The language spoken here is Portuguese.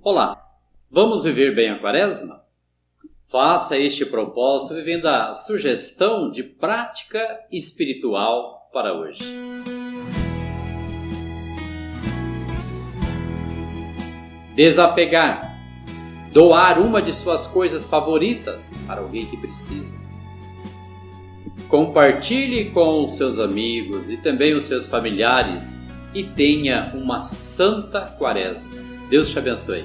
Olá, vamos viver bem a quaresma? Faça este propósito vivendo a sugestão de prática espiritual para hoje. Desapegar. Doar uma de suas coisas favoritas para alguém que precisa. Compartilhe com os seus amigos e também os seus familiares e tenha uma santa quaresma. Deus te abençoe.